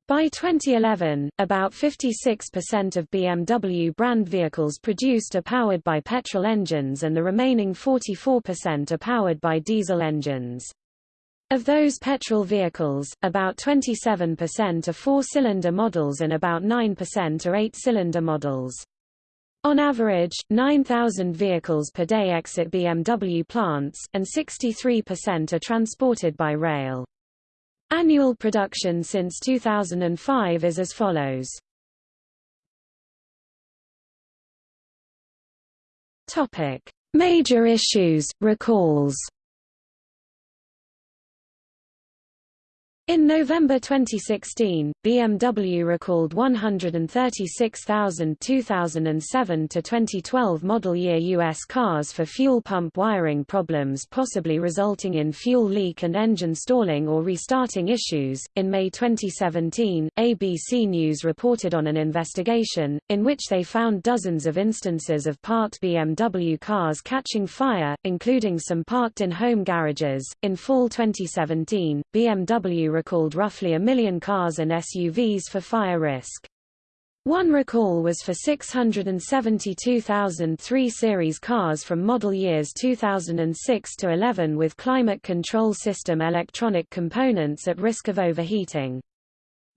By 2011, about 56% of BMW brand vehicles produced are powered by petrol engines and the remaining 44% are powered by diesel engines. Of those petrol vehicles, about 27% are four-cylinder models and about 9% are eight-cylinder models. On average, 9,000 vehicles per day exit BMW plants, and 63% are transported by rail. Annual production since 2005 is as follows. Topic: Major issues, recalls. In November 2016, BMW recalled 136,000 2007 to 2012 model year U.S. cars for fuel pump wiring problems possibly resulting in fuel leak and engine stalling or restarting issues. In May 2017, ABC News reported on an investigation, in which they found dozens of instances of parked BMW cars catching fire, including some parked in home garages. In fall 2017, BMW recalled roughly a million cars and SUVs for fire risk. One recall was for 672,000 3 Series cars from model years 2006 to 11 with climate control system electronic components at risk of overheating.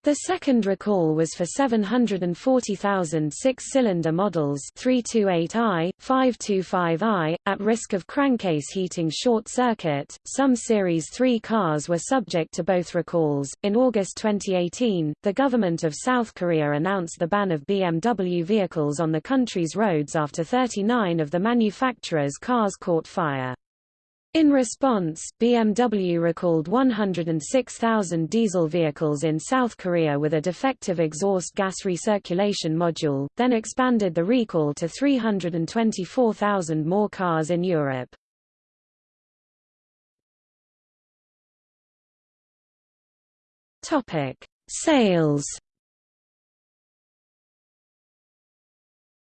The second recall was for 740,000 six-cylinder models 328i, 525i, at risk of crankcase heating short circuit. Some Series 3 cars were subject to both recalls. In August 2018, the government of South Korea announced the ban of BMW vehicles on the country's roads after 39 of the manufacturer's cars caught fire. In response, BMW recalled 106,000 diesel vehicles in South Korea with a defective exhaust gas recirculation module, then expanded the recall to 324,000 more cars in Europe. Topic: Sales.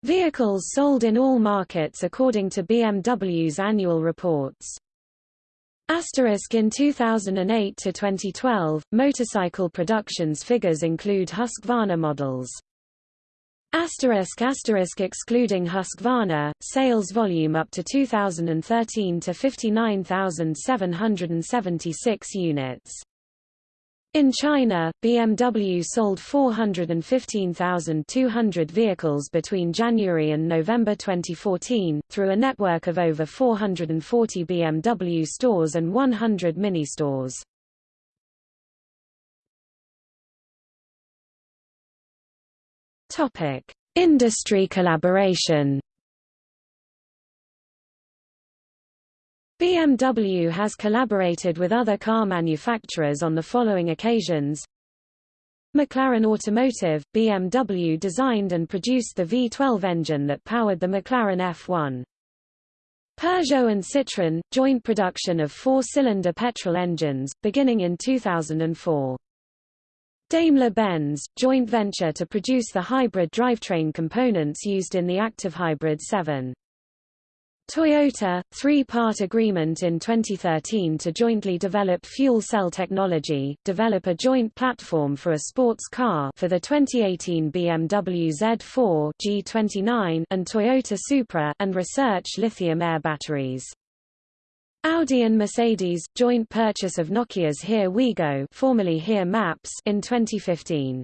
Vehicles sold in all markets according to BMW's annual reports. Asterisk in 2008 to 2012, motorcycle productions figures include Husqvarna models. Asterisk asterisk excluding Husqvarna, sales volume up to 2013 to 59,776 units. In China, BMW sold 415,200 vehicles between January and November 2014, through a network of over 440 BMW stores and 100 mini-stores. Industry collaboration BMW has collaborated with other car manufacturers on the following occasions. McLaren Automotive, BMW designed and produced the V12 engine that powered the McLaren F1. Peugeot and Citroën, joint production of four-cylinder petrol engines, beginning in 2004. Daimler-Benz, joint venture to produce the hybrid drivetrain components used in the Active Hybrid 7. Toyota, three-part agreement in 2013 to jointly develop fuel cell technology, develop a joint platform for a sports car for the 2018 BMW Z4 G29 and Toyota Supra and research lithium-air batteries. Audi and Mercedes, joint purchase of Nokia's Here We Go formerly Here Maps in 2015.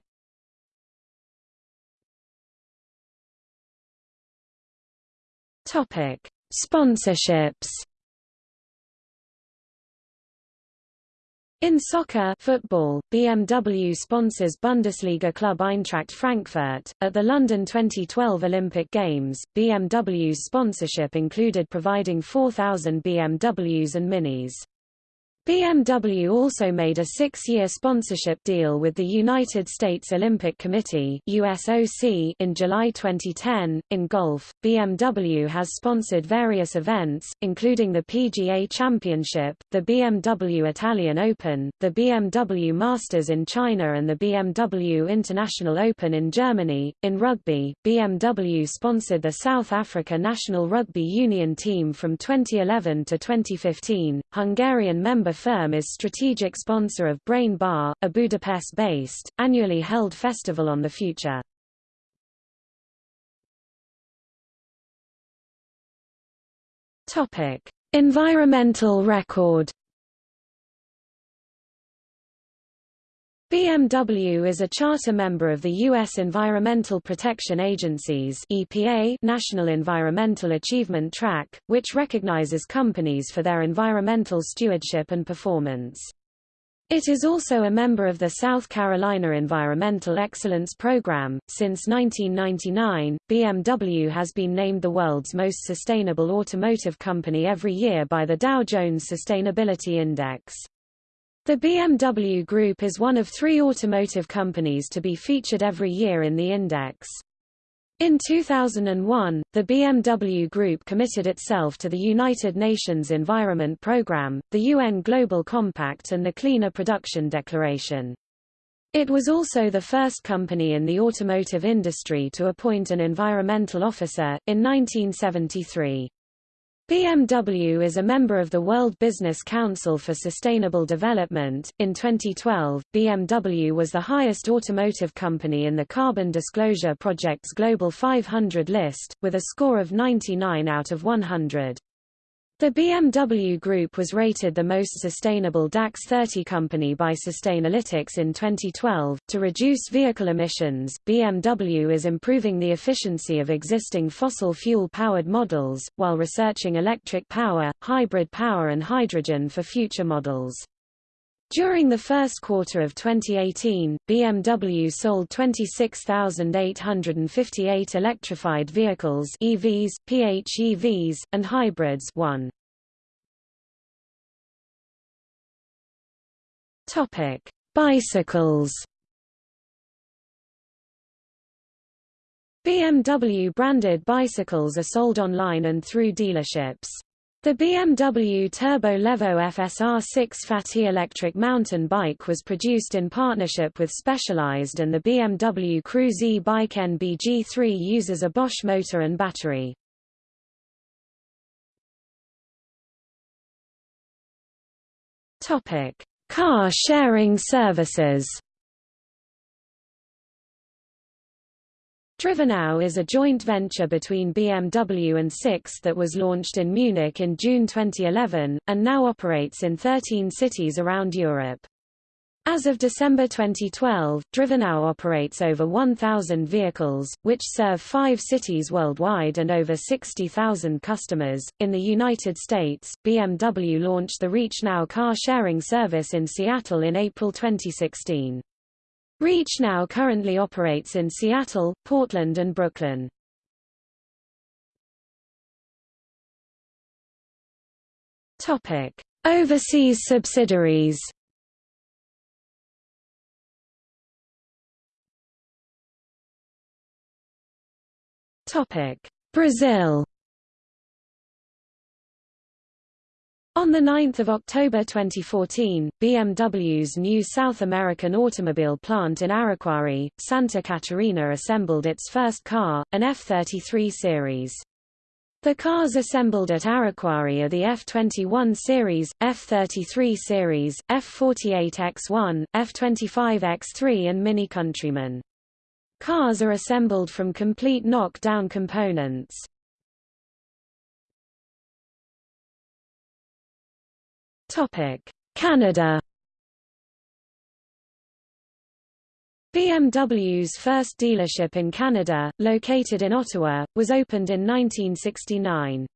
Topic. Sponsorships In soccer football, BMW sponsors Bundesliga club Eintracht Frankfurt. At the London 2012 Olympic Games, BMW's sponsorship included providing 4,000 BMWs and Minis. BMW also made a six-year sponsorship deal with the United States Olympic Committee USOC in July 2010. In golf, BMW has sponsored various events, including the PGA Championship, the BMW Italian Open, the BMW Masters in China and the BMW International Open in Germany. In rugby, BMW sponsored the South Africa national rugby union team from 2011 to 2015. Hungarian member firm is strategic sponsor of Brain Bar, a Budapest-based, annually held festival on the future. Topic: Environmental record. BMW is a charter member of the U.S. Environmental Protection Agency's EPA National Environmental Achievement Track, which recognizes companies for their environmental stewardship and performance. It is also a member of the South Carolina Environmental Excellence Program. Since 1999, BMW has been named the world's most sustainable automotive company every year by the Dow Jones Sustainability Index. The BMW Group is one of three automotive companies to be featured every year in the index. In 2001, the BMW Group committed itself to the United Nations Environment Programme, the UN Global Compact and the Cleaner Production Declaration. It was also the first company in the automotive industry to appoint an environmental officer, in 1973. BMW is a member of the World Business Council for Sustainable Development. In 2012, BMW was the highest automotive company in the Carbon Disclosure Project's Global 500 list, with a score of 99 out of 100. The BMW Group was rated the most sustainable DAX 30 company by Sustainalytics in 2012. To reduce vehicle emissions, BMW is improving the efficiency of existing fossil fuel powered models, while researching electric power, hybrid power, and hydrogen for future models. During the first quarter of 2018, BMW sold 26,858 electrified vehicles EVs, PHEVs, and hybrids 1. Topic: Bicycles BMW branded bicycles are sold online and through dealerships. The BMW Turbo Levo FSR6 Fat electric mountain bike was produced in partnership with Specialized and the BMW Cruise e-bike NBG3 uses a Bosch motor and battery. Topic: Car sharing services. DriveNow is a joint venture between BMW and Sixt that was launched in Munich in June 2011, and now operates in 13 cities around Europe. As of December 2012, DriveNow operates over 1,000 vehicles, which serve five cities worldwide and over 60,000 customers. In the United States, BMW launched the ReachNow car sharing service in Seattle in April 2016. ReachNow currently operates in Seattle, Portland and Brooklyn. Overseas subsidiaries. Brazil. On 9 October 2014, BMW's new South American automobile plant in Araquari, Santa Catarina assembled its first car, an F33 series. The cars assembled at Araquari are the F21 series, F33 series, F48X1, F25X3 and Mini Countryman. Cars are assembled from complete knock-down components. Canada. BMW's first dealership in Canada, located in Ottawa, was opened in 1969.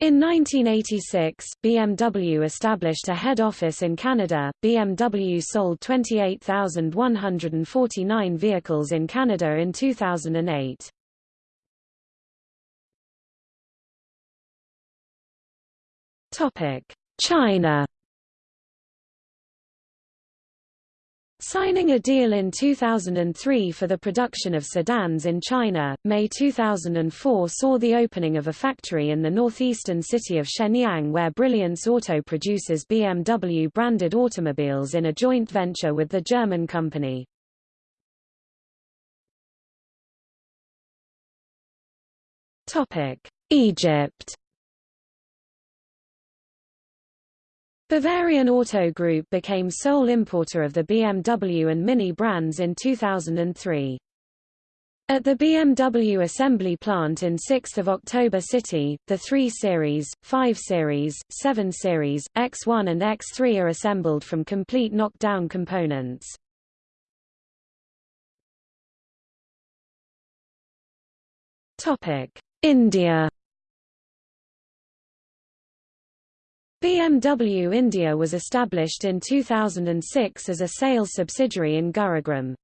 In 1986, BMW established a head office in Canada. BMW sold 28,149 vehicles in Canada in 2008. Topic: China Signing a deal in 2003 for the production of sedans in China, May 2004 saw the opening of a factory in the northeastern city of Shenyang where Brilliance Auto produces BMW-branded automobiles in a joint venture with the German company. Egypt Bavarian Auto Group became sole importer of the BMW and Mini brands in 2003. At the BMW assembly plant in 6 October City, the 3 Series, 5 Series, 7 Series, X1 and X3 are assembled from complete knockdown components. India BMW India was established in 2006 as a sales subsidiary in Gurugram.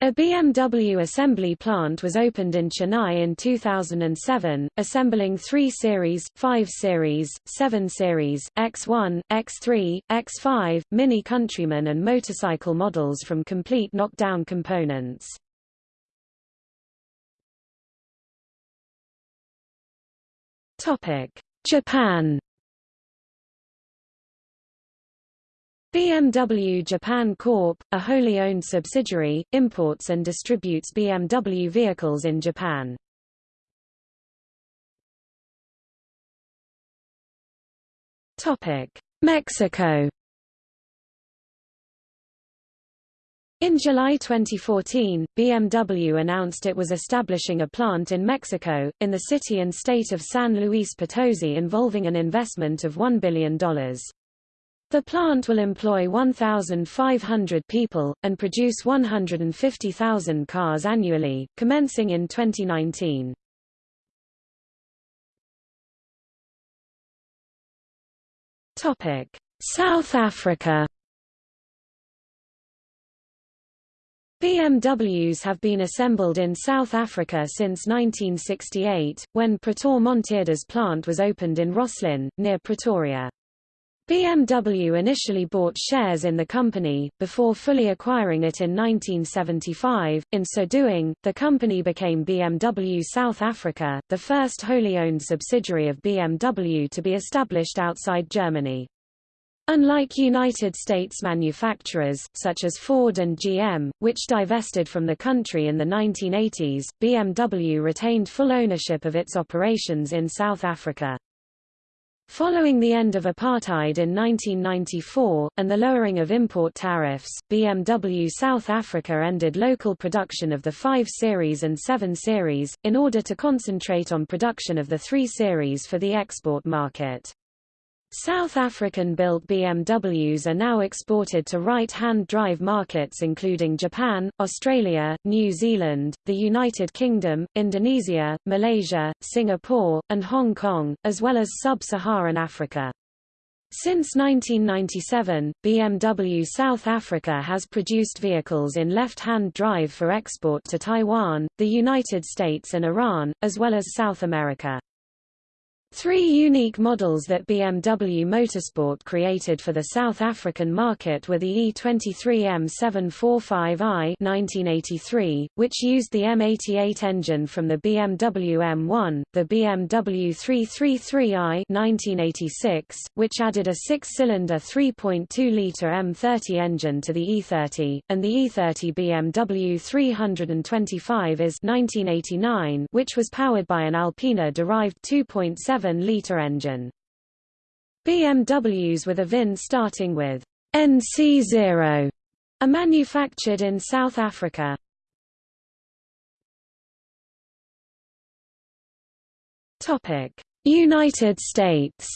A BMW assembly plant was opened in Chennai in 2007, assembling 3 Series, 5 Series, 7 Series, X1, X3, X5, Mini Countryman and motorcycle models from complete knockdown components. Japan BMW Japan Corp., a wholly owned subsidiary, imports and distributes BMW vehicles in Japan. Mexico In July 2014, BMW announced it was establishing a plant in Mexico, in the city and state of San Luis Potosi involving an investment of $1 billion. The plant will employ 1,500 people, and produce 150,000 cars annually, commencing in 2019. South Africa BMWs have been assembled in South Africa since 1968, when Pieter Monteerde's plant was opened in Rosslyn, near Pretoria. BMW initially bought shares in the company, before fully acquiring it in 1975. In so doing, the company became BMW South Africa, the first wholly owned subsidiary of BMW to be established outside Germany. Unlike United States manufacturers, such as Ford and GM, which divested from the country in the 1980s, BMW retained full ownership of its operations in South Africa. Following the end of apartheid in 1994, and the lowering of import tariffs, BMW South Africa ended local production of the 5 Series and 7 Series, in order to concentrate on production of the 3 Series for the export market. South African-built BMWs are now exported to right-hand drive markets including Japan, Australia, New Zealand, the United Kingdom, Indonesia, Malaysia, Singapore, and Hong Kong, as well as sub-Saharan Africa. Since 1997, BMW South Africa has produced vehicles in left-hand drive for export to Taiwan, the United States and Iran, as well as South America. Three unique models that BMW Motorsport created for the South African market were the E23 M745i 1983, which used the M88 engine from the BMW M1, the BMW 333i 1986, which added a six-cylinder 3.2-litre M30 engine to the E30, and the E30 BMW 325 is 1989, which was powered by an Alpina-derived 2.7 7-litre engine. BMWs with a VIN starting with NC0 are manufactured in South Africa. United States.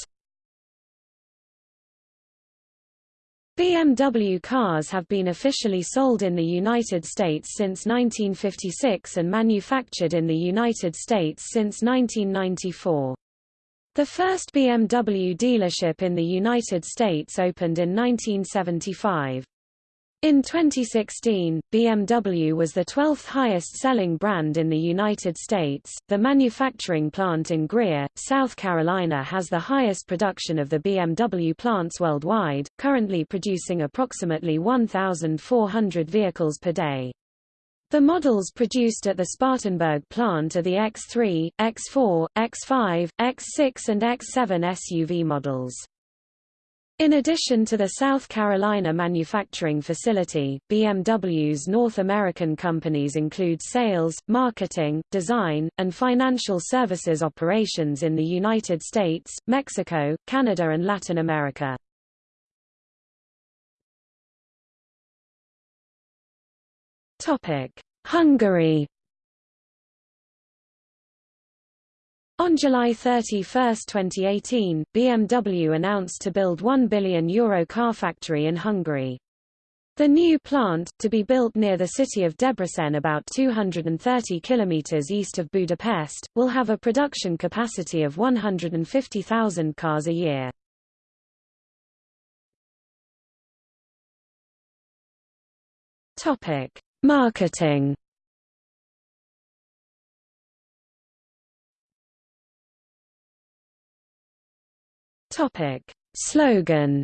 BMW cars have been officially sold in the United States since 1956 and manufactured in the United States since 1994. The first BMW dealership in the United States opened in 1975. In 2016, BMW was the 12th highest selling brand in the United States. The manufacturing plant in Greer, South Carolina has the highest production of the BMW plants worldwide, currently producing approximately 1,400 vehicles per day. The models produced at the Spartanburg plant are the X3, X4, X5, X6 and X7 SUV models. In addition to the South Carolina manufacturing facility, BMW's North American companies include sales, marketing, design, and financial services operations in the United States, Mexico, Canada and Latin America. Hungary On July 31, 2018, BMW announced to build €1 billion Euro car factory in Hungary. The new plant, to be built near the city of Debrecen about 230 kilometers east of Budapest, will have a production capacity of 150,000 cars a year. Topic: Marketing Topic. Slogan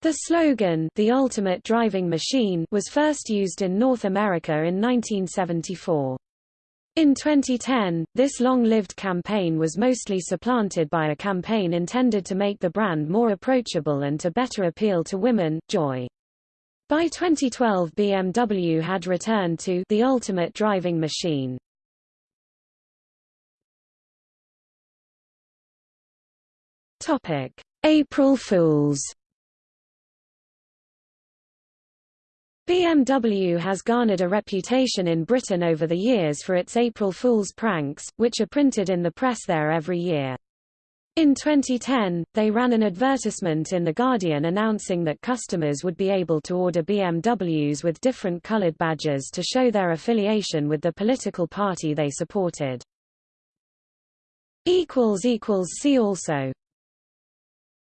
The slogan, The Ultimate Driving Machine, was first used in North America in 1974. In 2010, this long-lived campaign was mostly supplanted by a campaign intended to make the brand more approachable and to better appeal to women, Joy. By 2012 BMW had returned to the ultimate driving machine. Topic: April Fools. BMW has garnered a reputation in Britain over the years for its April Fool's pranks, which are printed in the press there every year. In 2010, they ran an advertisement in The Guardian announcing that customers would be able to order BMWs with different colored badges to show their affiliation with the political party they supported. See also